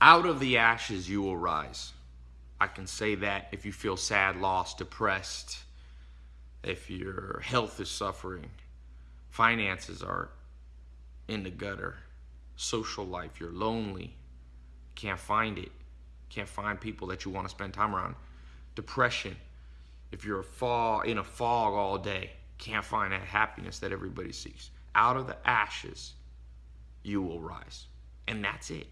Out of the ashes you will rise. I can say that if you feel sad, lost, depressed, if your health is suffering, finances are in the gutter, social life, you're lonely, can't find it, can't find people that you want to spend time around, depression, if you're a in a fog all day, can't find that happiness that everybody seeks. Out of the ashes, you will rise. And that's it.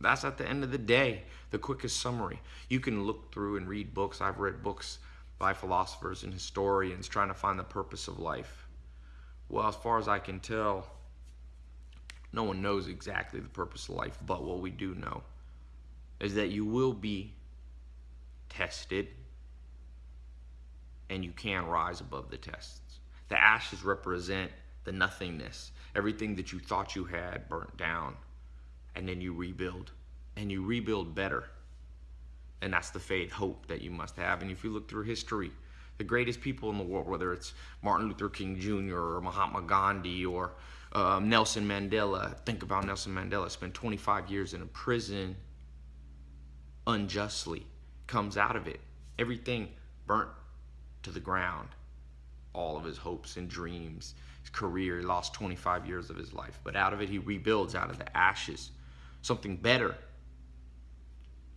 That's at the end of the day, the quickest summary. You can look through and read books. I've read books by philosophers and historians trying to find the purpose of life. Well, as far as I can tell, no one knows exactly the purpose of life, but what we do know is that you will be tested and you can rise above the tests. The ashes represent the nothingness, everything that you thought you had burnt down, and then you rebuild, and you rebuild better. And that's the faith, hope that you must have. And if you look through history, the greatest people in the world, whether it's Martin Luther King Jr. or Mahatma Gandhi or um, Nelson Mandela, think about Nelson Mandela, spent 25 years in a prison unjustly, comes out of it. Everything burnt to the ground. All of his hopes and dreams, his career, he lost 25 years of his life. But out of it, he rebuilds out of the ashes something better.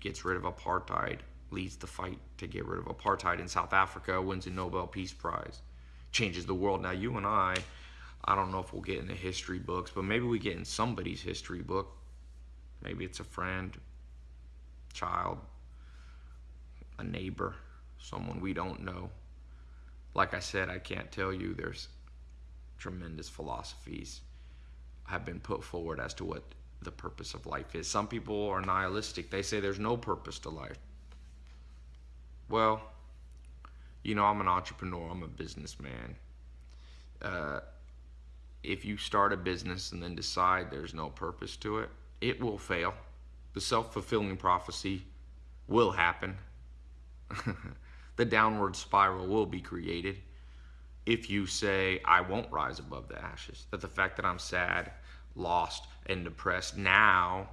Gets rid of apartheid, leads the fight to get rid of apartheid in South Africa, wins a Nobel Peace Prize, changes the world. Now, you and I, I don't know if we'll get in the history books, but maybe we get in somebody's history book. Maybe it's a friend, child, a neighbor, someone we don't know like I said, I can't tell you there's tremendous philosophies have been put forward as to what the purpose of life is. Some people are nihilistic. They say there's no purpose to life. Well, you know, I'm an entrepreneur. I'm a businessman. Uh, if you start a business and then decide there's no purpose to it, it will fail. The self-fulfilling prophecy will happen. the downward spiral will be created if you say, I won't rise above the ashes. That the fact that I'm sad, lost, and depressed now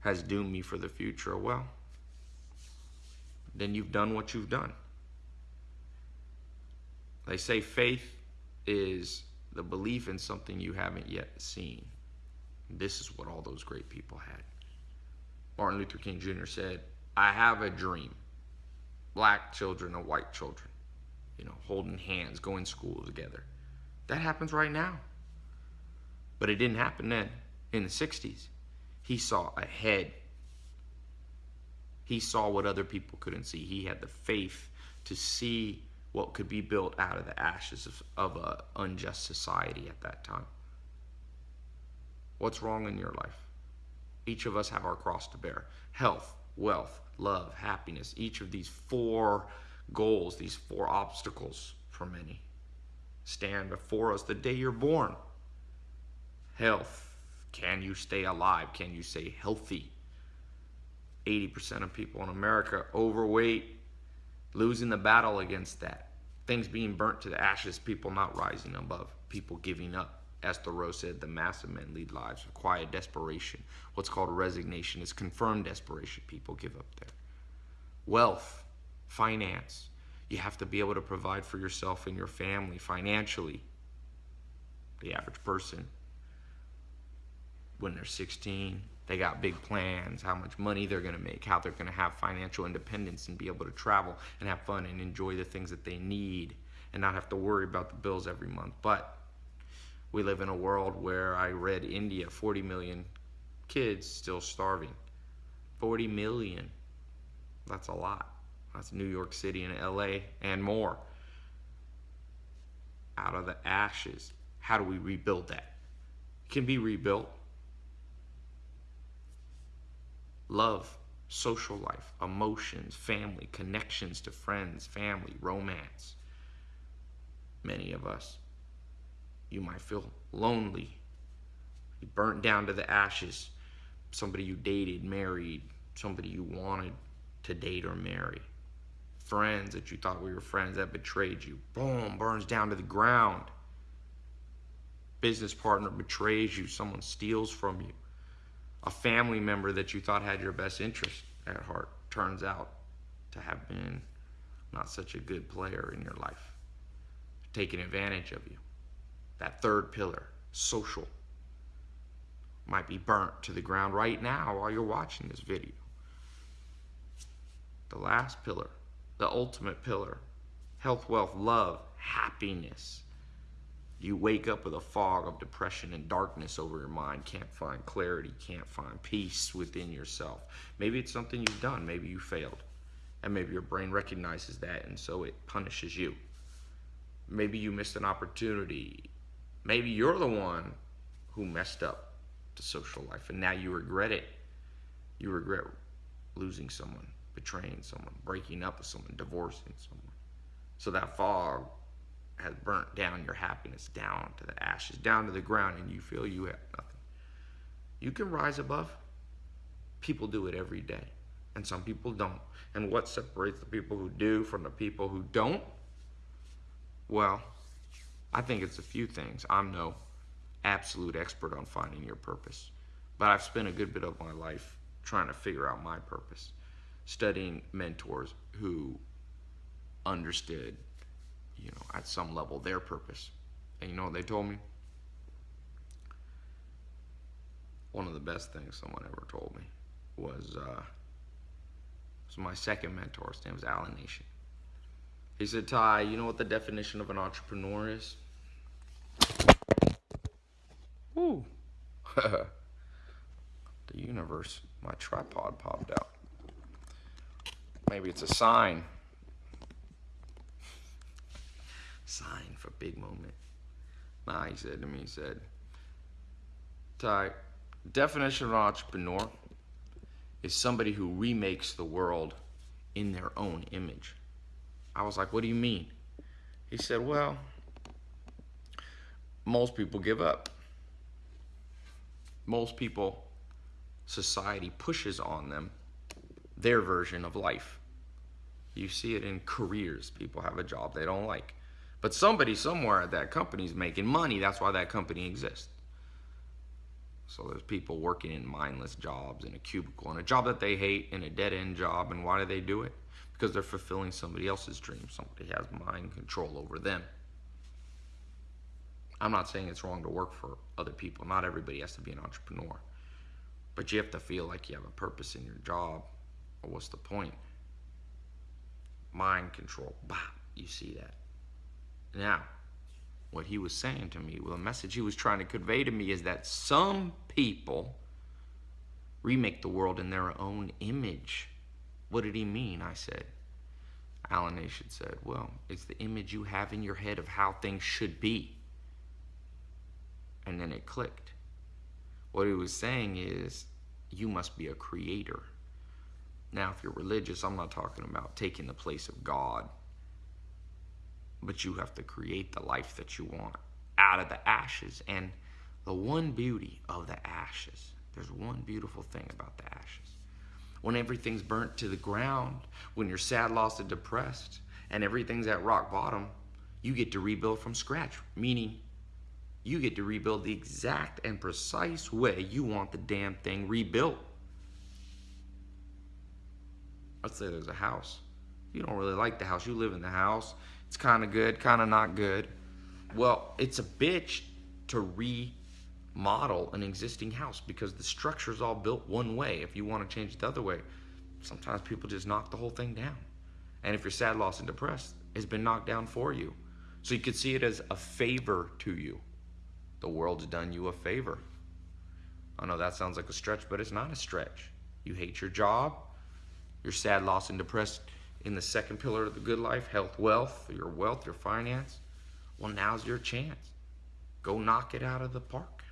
has doomed me for the future. Well, then you've done what you've done. They say faith is the belief in something you haven't yet seen. This is what all those great people had. Martin Luther King Jr. said, I have a dream black children and white children, you know, holding hands, going to school together. That happens right now. But it didn't happen then in the 60s. He saw ahead. He saw what other people couldn't see. He had the faith to see what could be built out of the ashes of, of an unjust society at that time. What's wrong in your life? Each of us have our cross to bear. Health, wealth, love, happiness, each of these four goals, these four obstacles for many, stand before us the day you're born. Health. Can you stay alive? Can you stay healthy? 80% of people in America overweight, losing the battle against that. Things being burnt to the ashes, people not rising above, people giving up. As Thoreau said, the mass of men lead lives of quiet desperation. What's called resignation is confirmed desperation. People give up there. Wealth, finance. You have to be able to provide for yourself and your family financially. The average person, when they're 16, they got big plans, how much money they're going to make, how they're going to have financial independence and be able to travel and have fun and enjoy the things that they need and not have to worry about the bills every month. But we live in a world where I read India, 40 million kids still starving. 40 million. That's a lot. That's New York City and LA and more. Out of the ashes. How do we rebuild that? It can be rebuilt. Love, social life, emotions, family, connections to friends, family, romance. Many of us you might feel lonely. You burnt down to the ashes. Somebody you dated, married, somebody you wanted to date or marry. Friends that you thought were your friends that betrayed you. Boom, burns down to the ground. Business partner betrays you. Someone steals from you. A family member that you thought had your best interest at heart turns out to have been not such a good player in your life, taking advantage of you. That third pillar, social, might be burnt to the ground right now while you're watching this video. The last pillar, the ultimate pillar, health, wealth, love, happiness. You wake up with a fog of depression and darkness over your mind, can't find clarity, can't find peace within yourself. Maybe it's something you've done, maybe you failed, and maybe your brain recognizes that and so it punishes you. Maybe you missed an opportunity. Maybe you're the one who messed up the social life and now you regret it. You regret losing someone, betraying someone, breaking up with someone, divorcing someone. So that fog has burnt down your happiness down to the ashes, down to the ground, and you feel you have nothing. You can rise above. People do it every day, and some people don't. And what separates the people who do from the people who don't? Well, I think it's a few things. I'm no absolute expert on finding your purpose, but I've spent a good bit of my life trying to figure out my purpose, studying mentors who understood, you know, at some level their purpose. And you know what they told me? One of the best things someone ever told me was, uh, was my second mentor. His name was Alan Nation. He said, Tai, you know what the definition of an entrepreneur is? Woo. the universe, my tripod popped out. Maybe it's a sign. Sign for big moment. Nah, he said to me, he said, Tai, definition of entrepreneur is somebody who remakes the world in their own image. I was like, what do you mean? He said, well, most people give up. Most people, society pushes on them their version of life. You see it in careers. People have a job they don't like. But somebody somewhere at that company is making money. That's why that company exists. So there's people working in mindless jobs in a cubicle, in a job that they hate, in a dead end job. And why do they do it? Because they're fulfilling somebody else's dream. Somebody has mind control over them. I'm not saying it's wrong to work for other people. Not everybody has to be an entrepreneur. But you have to feel like you have a purpose in your job. Or what's the point? Mind control. Bah, you see that. Now, what he was saying to me, well, the message he was trying to convey to me is that some people remake the world in their own image. What did he mean? I said. Alan Nation said, well, it's the image you have in your head of how things should be. And then it clicked. What he was saying is, you must be a creator. Now, if you're religious, I'm not talking about taking the place of God but you have to create the life that you want out of the ashes. And the one beauty of the ashes, there's one beautiful thing about the ashes. When everything's burnt to the ground, when you're sad, lost, and depressed, and everything's at rock bottom, you get to rebuild from scratch, meaning you get to rebuild the exact and precise way you want the damn thing rebuilt. Let's say there's a house. You don't really like the house. You live in the house. It's kind of good, kind of not good. Well, it's a bitch to remodel an existing house because the structure is all built one way. If you want to change it the other way, sometimes people just knock the whole thing down. And if you're sad, lost, and depressed, it's been knocked down for you. So you could see it as a favor to you. The world's done you a favor. I know that sounds like a stretch, but it's not a stretch. You hate your job, you're sad, lost, and depressed in the second pillar of the good life, health, wealth, your wealth, your finance, well, now's your chance. Go knock it out of the park.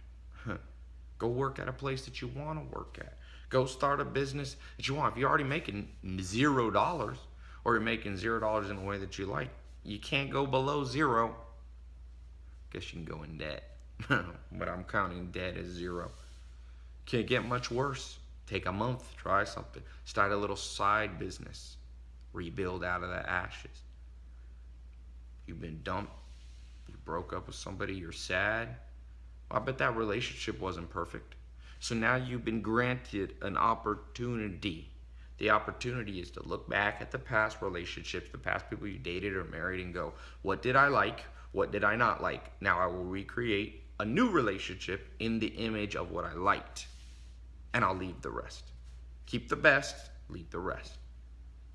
Go work at a place that you want to work at. Go start a business that you want. If you're already making zero dollars or you're making zero dollars in a way that you like, you can't go below zero. Guess you can go in debt. but I'm counting debt as zero. Can't get much worse. Take a month, try something. Start a little side business rebuild out of the ashes. You've been dumped, you broke up with somebody, you're sad. Well, I bet that relationship wasn't perfect. So now you've been granted an opportunity. The opportunity is to look back at the past relationships, the past people you dated or married, and go, what did I like? What did I not like? Now I will recreate a new relationship in the image of what I liked. And I'll leave the rest. Keep the best, leave the rest.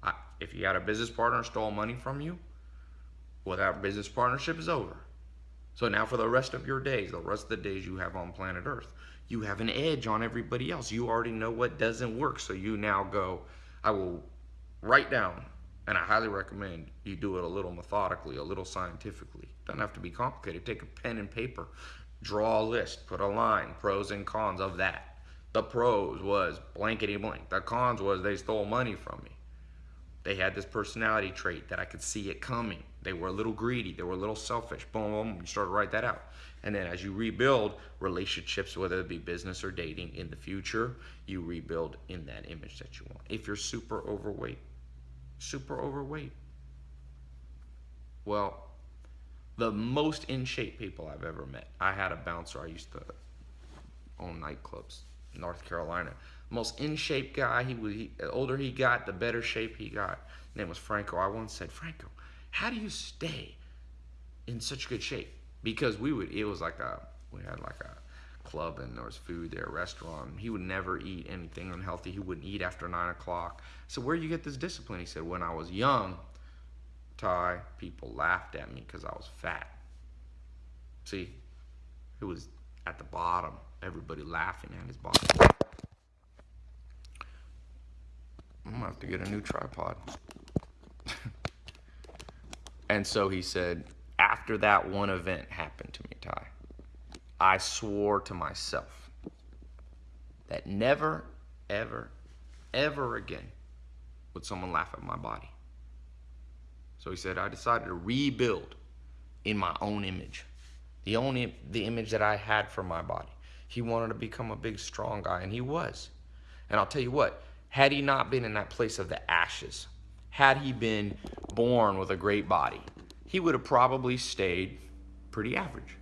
I, if you had a business partner stole money from you, well, that business partnership is over. So now for the rest of your days, the rest of the days you have on planet Earth, you have an edge on everybody else. You already know what doesn't work. So you now go, I will write down, and I highly recommend you do it a little methodically, a little scientifically. Doesn't have to be complicated. Take a pen and paper, draw a list, put a line, pros and cons of that. The pros was blankety blank. The cons was they stole money from me. They had this personality trait that I could see it coming. They were a little greedy. They were a little selfish. Boom, boom. You start to write that out. And then as you rebuild relationships, whether it be business or dating in the future, you rebuild in that image that you want. If you're super overweight, super overweight, well, the most in shape people I've ever met. I had a bouncer. I used to own nightclubs, North Carolina. Most in shape guy. He was he, older he got, the better shape he got. His name was Franco. I once said, Franco, how do you stay in such good shape? Because we would. It was like a we had like a club and there was food there, restaurant. He would never eat anything unhealthy. He wouldn't eat after nine o'clock. So where do you get this discipline? He said, when I was young, Tai, people laughed at me because I was fat. See, it was at the bottom. Everybody laughing at his bottom. I'm gonna have to get a new tripod. and so he said, after that one event happened to me, Tai, I swore to myself that never, ever, ever again would someone laugh at my body. So he said, I decided to rebuild in my own image, the only the image that I had for my body. He wanted to become a big, strong guy, and he was. And I'll tell you what, had he not been in that place of the ashes, had he been born with a great body, he would have probably stayed pretty average.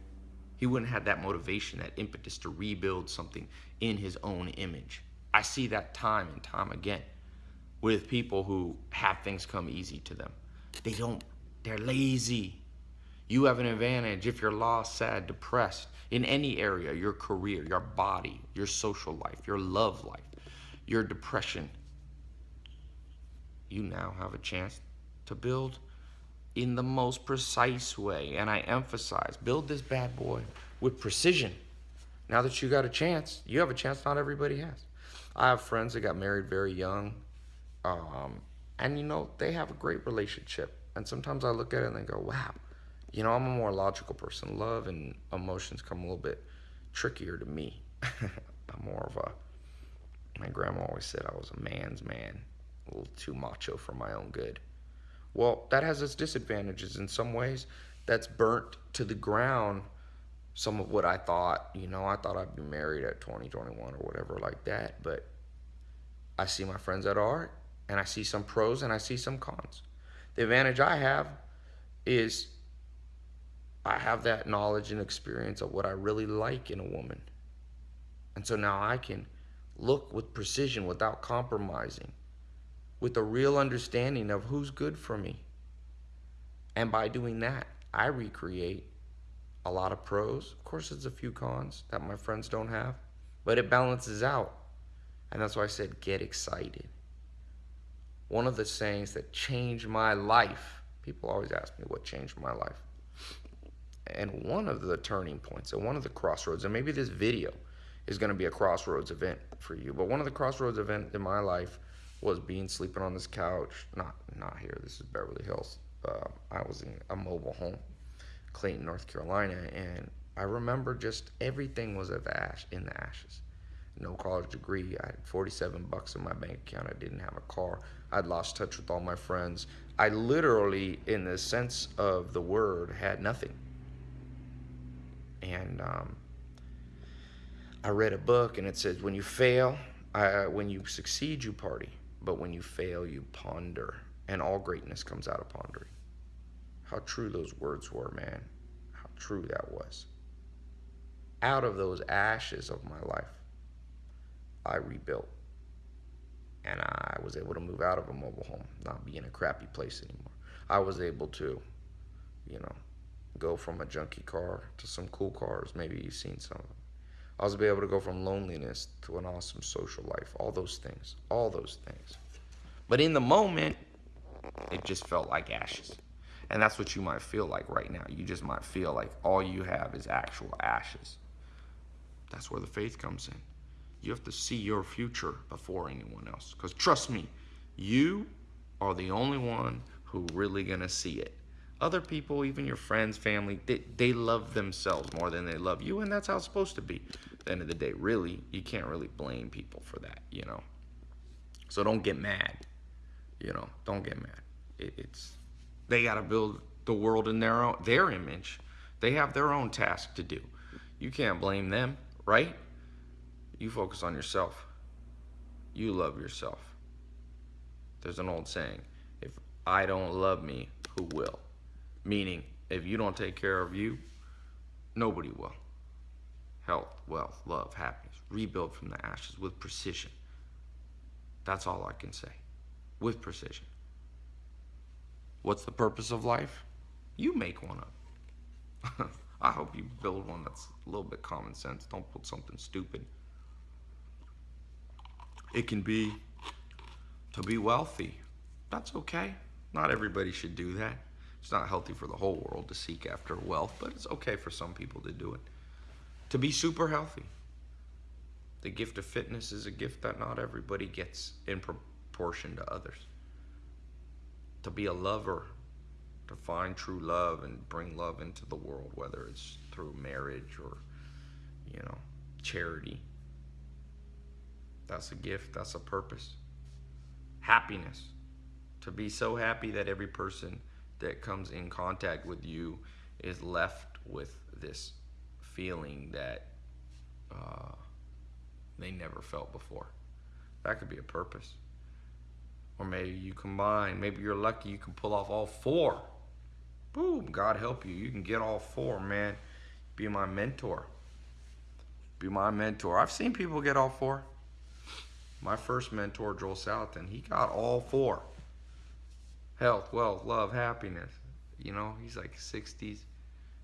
He wouldn't have that motivation, that impetus to rebuild something in his own image. I see that time and time again with people who have things come easy to them. They don't, they're lazy. You have an advantage if you're lost, sad, depressed in any area your career, your body, your social life, your love life, your depression. You now have a chance to build in the most precise way. And I emphasize build this bad boy with precision. Now that you got a chance, you have a chance not everybody has. I have friends that got married very young. Um, and you know, they have a great relationship. And sometimes I look at it and I go, wow, you know, I'm a more logical person. Love and emotions come a little bit trickier to me. I'm more of a, my grandma always said I was a man's man, a little too macho for my own good. Well, that has its disadvantages in some ways. That's burnt to the ground some of what I thought. You know, I thought I'd be married at 20, 21 or whatever like that. But I see my friends that are, and I see some pros and I see some cons. The advantage I have is I have that knowledge and experience of what I really like in a woman. And so now I can look with precision without compromising, with a real understanding of who's good for me. And by doing that, I recreate a lot of pros. Of course, there's a few cons that my friends don't have, but it balances out. And that's why I said, get excited one of the sayings that changed my life. People always ask me what changed my life. And one of the turning points and one of the crossroads, and maybe this video is going to be a crossroads event for you, but one of the crossroads event in my life was being sleeping on this couch. Not not here. This is Beverly Hills. Uh, I was in a mobile home, Clayton, North Carolina, and I remember just everything was at the ash in the ashes no college degree. I had 47 bucks in my bank account. I didn't have a car. I'd lost touch with all my friends. I literally, in the sense of the word, had nothing. And um, I read a book, and it says, when you fail, when you succeed, you party. But when you fail, you ponder. And all greatness comes out of pondering. How true those words were, man. How true that was. Out of those ashes of my life, I rebuilt. And I was able to move out of a mobile home, not be in a crappy place anymore. I was able to, you know, go from a junky car to some cool cars. Maybe you've seen some of them. I was able to go from loneliness to an awesome social life. All those things. All those things. But in the moment, it just felt like ashes. And that's what you might feel like right now. You just might feel like all you have is actual ashes. That's where the faith comes in. You have to see your future before anyone else. Because trust me, you are the only one who really gonna see it. Other people, even your friends, family, they, they love themselves more than they love you, and that's how it's supposed to be. At the end of the day, really, you can't really blame people for that, you know. So don't get mad, you know. Don't get mad. It, it's they got to build the world in their own their image. They have their own task to do. You can't blame them, right? You focus on yourself. You love yourself. There's an old saying, if I don't love me, who will? Meaning, if you don't take care of you, nobody will. Health, wealth, love, happiness. Rebuild from the ashes with precision. That's all I can say. With precision. What's the purpose of life? You make one up. I hope you build one that's a little bit common sense. Don't put something stupid. It can be to be wealthy. That's okay. Not everybody should do that. It's not healthy for the whole world to seek after wealth, but it's okay for some people to do it. To be super healthy. The gift of fitness is a gift that not everybody gets in proportion to others. To be a lover, to find true love and bring love into the world, whether it's through marriage or, you know, charity. That's a gift, that's a purpose. Happiness. To be so happy that every person that comes in contact with you is left with this feeling that uh, they never felt before. That could be a purpose. Or maybe you combine, maybe you're lucky you can pull off all four. Boom, God help you. You can get all four, man. Be my mentor. Be my mentor. I've seen people get all four. My first mentor, Joel Salatin, he got all four health, wealth, love, happiness. You know, he's like 60s,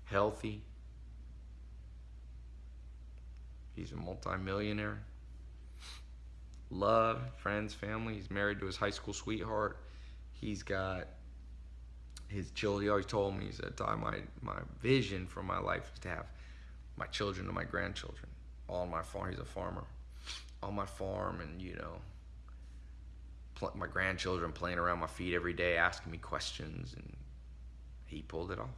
healthy. He's a multimillionaire. Love, friends, family. He's married to his high school sweetheart. He's got his children. He always told me, he said, my, my vision for my life is to have my children and my grandchildren on my farm. He's a farmer. On my farm and, you know, my grandchildren playing around my feet every day, asking me questions, and he pulled it off.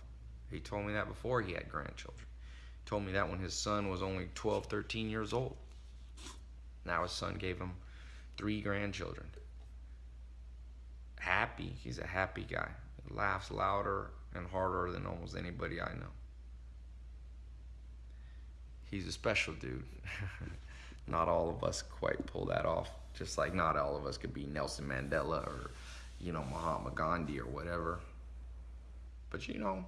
He told me that before he had grandchildren. He told me that when his son was only 12, 13 years old. Now his son gave him three grandchildren. Happy. He's a happy guy. He laughs louder and harder than almost anybody I know. He's a special dude. Not all of us quite pull that off. Just like not all of us could be Nelson Mandela or, you know, Mahatma Gandhi or whatever. But you know,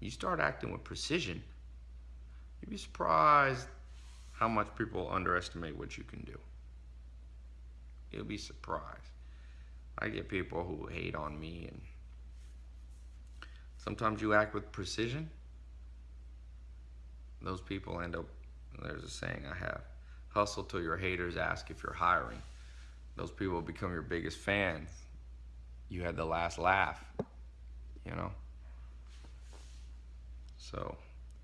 you start acting with precision, you'd be surprised how much people underestimate what you can do. You'll be surprised. I get people who hate on me and sometimes you act with precision. Those people end up, there's a saying I have, hustle till your haters ask if you're hiring. Those people become your biggest fans. You had the last laugh, you know? So,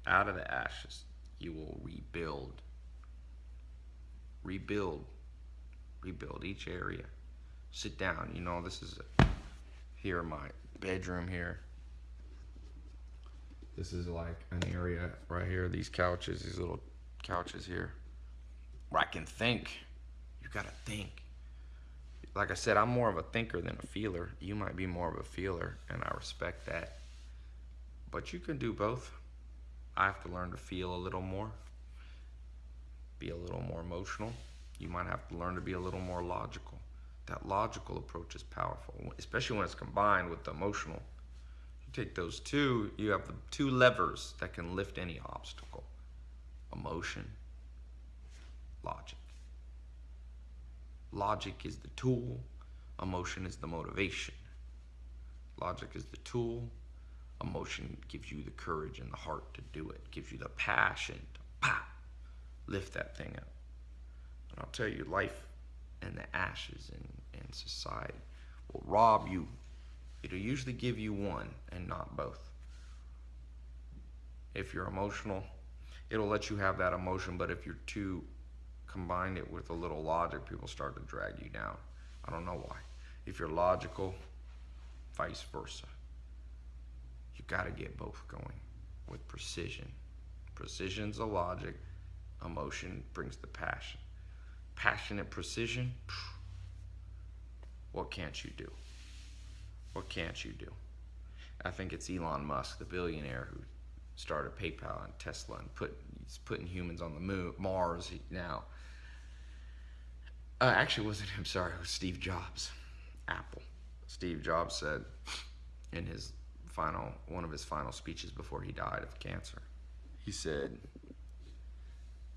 out of the ashes, you will rebuild. Rebuild. Rebuild each area. Sit down. You know, this is a, here my bedroom here. This is like an area right here. These couches, these little couches here where I can think. You gotta think. Like I said, I'm more of a thinker than a feeler. You might be more of a feeler, and I respect that. But you can do both. I have to learn to feel a little more, be a little more emotional. You might have to learn to be a little more logical. That logical approach is powerful, especially when it's combined with the emotional. You take those two, you have the two levers that can lift any obstacle emotion logic. logic is the tool, emotion is the motivation. Logic is the tool, emotion gives you the courage and the heart to do it, gives you the passion to pop, lift that thing up. And I'll tell you, life and the ashes in, in society will rob you. It'll usually give you one and not both. If you're emotional, it'll let you have that emotion, but if you're too combined it with a little logic, people start to drag you down. I don't know why. If you're logical, vice versa. You got to get both going with precision. Precision's the logic, emotion brings the passion. Passionate precision, what can't you do? What can't you do? I think it's Elon Musk, the billionaire who started PayPal and Tesla and put he's putting humans on the moon, Mars now. Uh, actually, wasn't him. Sorry, it was Steve Jobs, Apple. Steve Jobs said in his final one of his final speeches before he died of cancer, he said,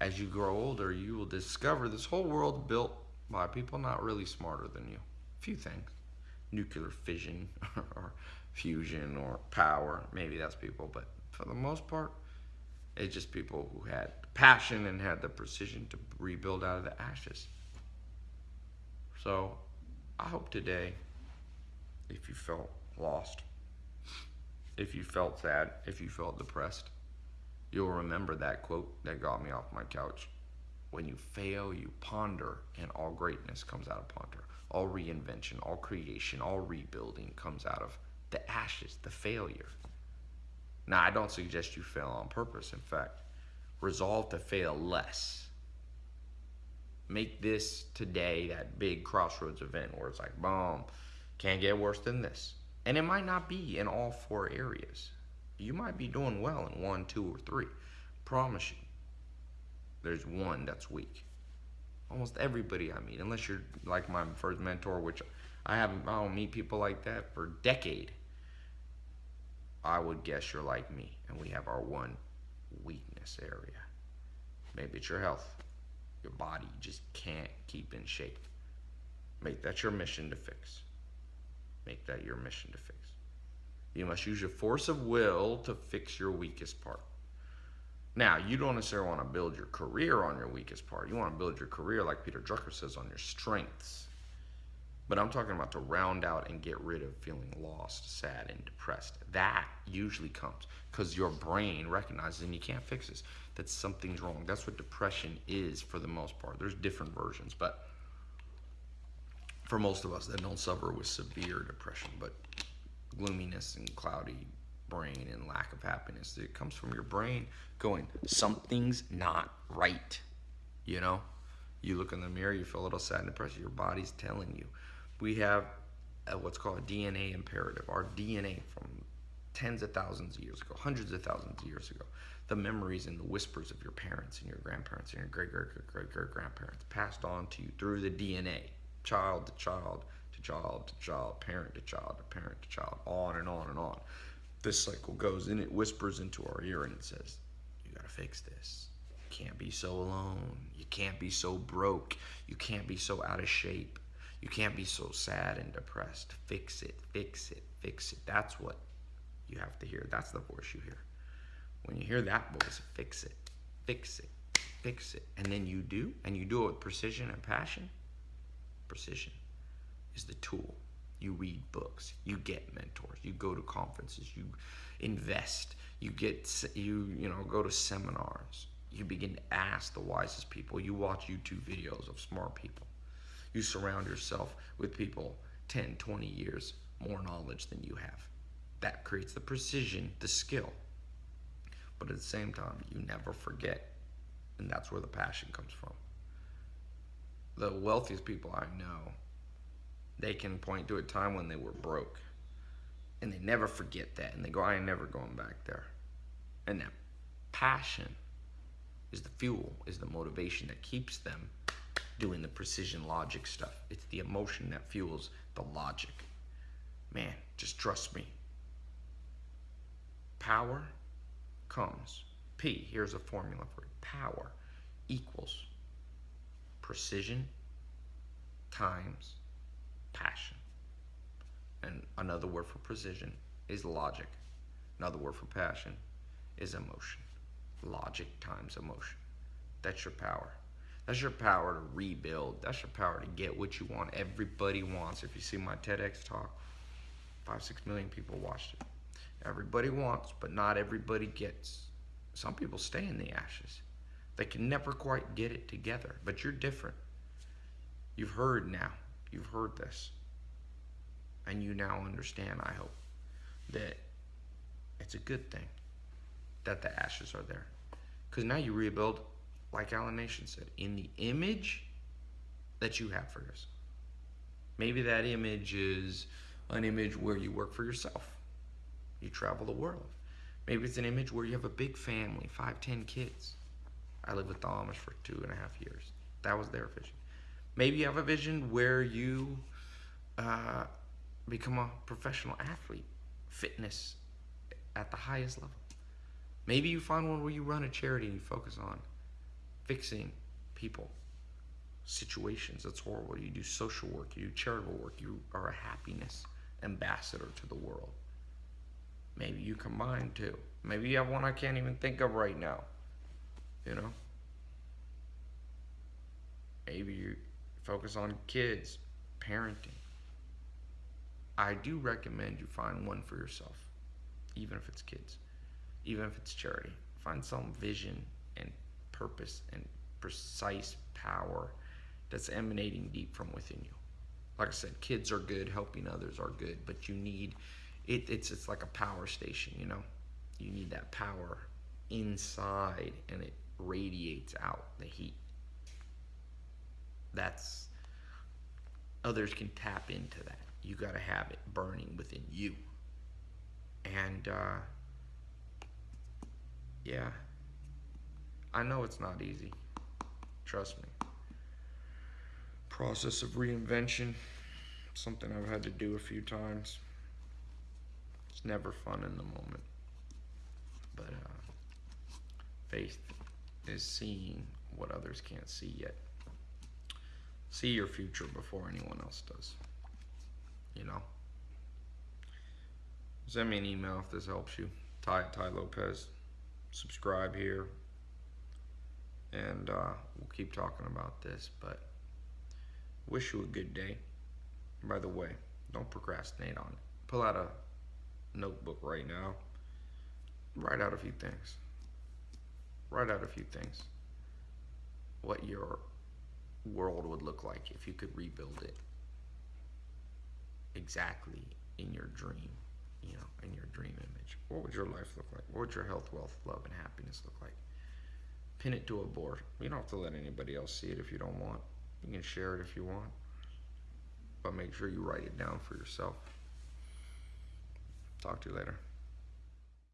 "As you grow older, you will discover this whole world built by people not really smarter than you. A few things, nuclear fission or fusion or power. Maybe that's people, but for the most part." It's just people who had passion and had the precision to rebuild out of the ashes. So I hope today, if you felt lost, if you felt sad, if you felt depressed, you'll remember that quote that got me off my couch. When you fail, you ponder, and all greatness comes out of ponder. All reinvention, all creation, all rebuilding comes out of the ashes, the failure. Now, I don't suggest you fail on purpose. In fact, resolve to fail less. Make this today that big crossroads event where it's like, boom, can't get worse than this. And it might not be in all four areas. You might be doing well in one, two, or three. Promise you, there's one that's weak. Almost everybody I meet, unless you're like my first mentor, which I haven't, I don't meet people like that for a decade. I would guess you're like me, and we have our one weakness area. Maybe it's your health, your body just can't keep in shape. Make that your mission to fix. Make that your mission to fix. You must use your force of will to fix your weakest part. Now, you don't necessarily want to build your career on your weakest part. You want to build your career, like Peter Drucker says, on your strengths. But I'm talking about to round out and get rid of feeling lost, sad, and depressed. That usually comes because your brain recognizes and you can't fix this. That something's wrong. That's what depression is for the most part. There's different versions, but for most of us that don't suffer with severe depression, but gloominess and cloudy brain and lack of happiness, it comes from your brain going, something's not right. You know? You look in the mirror, you feel a little sad and depressed. Your body's telling you we have a, what's called a DNA imperative. Our DNA from tens of thousands of years ago, hundreds of thousands of years ago, the memories and the whispers of your parents and your grandparents and your great great great great great grandparents passed on to you through the DNA, child to child to child to child, parent to child to parent to child, on and on and on. This cycle goes and it whispers into our ear and it says, "You gotta fix this." You can't be so alone. You can't be so broke. You can't be so out of shape you can't be so sad and depressed. Fix it, fix it, fix it. That's what you have to hear. That's the voice you hear. When you hear that voice, fix it, fix it, fix it. And then you do, and you do it with precision and passion. Precision is the tool. You read books, you get mentors, you go to conferences, you invest, you get you you know go to seminars. You begin to ask the wisest people. You watch YouTube videos of smart people you surround yourself with people 10, 20 years more knowledge than you have. That creates the precision, the skill. But at the same time, you never forget. And that's where the passion comes from. The wealthiest people I know, they can point to a time when they were broke. And they never forget that. And they go, I ain't never going back there. And that passion is the fuel, is the motivation that keeps them doing the precision logic stuff. It's the emotion that fuels the logic. Man, just trust me. Power comes. P, here's a formula for. Power equals precision times passion. And another word for precision is logic. Another word for passion is emotion. Logic times emotion. That's your power. That's your power to rebuild. That's your power to get what you want. Everybody wants. If you see my TEDx talk, five, six million people watched it. Everybody wants, but not everybody gets. Some people stay in the ashes. They can never quite get it together, but you're different. You've heard now. You've heard this. And you now understand, I hope, that it's a good thing that the ashes are there. Because now you rebuild, like Alan Nation said, in the image that you have for yourself. Maybe that image is an image where you work for yourself, you travel the world. Maybe it's an image where you have a big family, five, ten kids. I lived with the Amish for two and a half years. That was their vision. Maybe you have a vision where you uh, become a professional athlete, fitness at the highest level. Maybe you find one where you run a charity and you focus on fixing people, situations that's horrible. You do social work, you do charitable work, you are a happiness ambassador to the world. Maybe you combine two. Maybe you have one I can't even think of right now. You know? Maybe you focus on kids, parenting. I do recommend you find one for yourself, even if it's kids, even if it's charity. Find some vision and purpose and precise power that's emanating deep from within you. Like I said, kids are good, helping others are good, but you need it, it's it's like a power station, you know. You need that power inside and it radiates out the heat. That's others can tap into that. You got to have it burning within you. And uh, yeah, I know it's not easy. Trust me. Process of reinvention, something I've had to do a few times. It's never fun in the moment. But uh, faith is seeing what others can't see yet. See your future before anyone else does. You know? Send me an email if this helps you. Tai Tai Lopez. Subscribe here. And uh, we'll keep talking about this. But wish you a good day. By the way, don't procrastinate on it. Pull out a notebook right now. Write out a few things. Write out a few things. What your world would look like if you could rebuild it exactly in your dream, you know, in your dream image. What would your life look like? What would your health, wealth, love, and happiness look like? Pin it to a board. You don't have to let anybody else see it if you don't want. You can share it if you want. But make sure you write it down for yourself. Talk to you later.